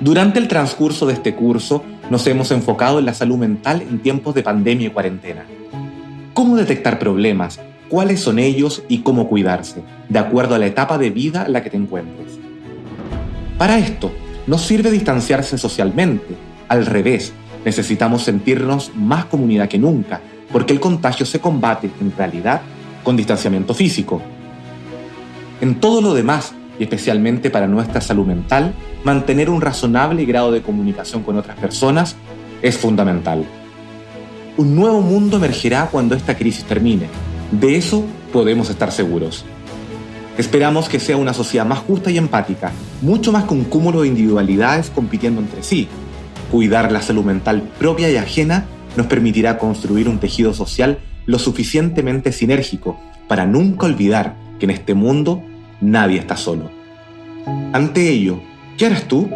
Durante el transcurso de este curso nos hemos enfocado en la salud mental en tiempos de pandemia y cuarentena. ¿Cómo detectar problemas? ¿Cuáles son ellos y cómo cuidarse, de acuerdo a la etapa de vida en la que te encuentres? Para esto, no sirve distanciarse socialmente, al revés, necesitamos sentirnos más comunidad que nunca, porque el contagio se combate, en realidad, con distanciamiento físico. En todo lo demás, y especialmente para nuestra salud mental, mantener un razonable grado de comunicación con otras personas es fundamental. Un nuevo mundo emergerá cuando esta crisis termine. De eso podemos estar seguros. Esperamos que sea una sociedad más justa y empática, mucho más un cúmulo de individualidades compitiendo entre sí. Cuidar la salud mental propia y ajena nos permitirá construir un tejido social lo suficientemente sinérgico para nunca olvidar que en este mundo nadie está solo. Ante ello, ¿qué harás tú?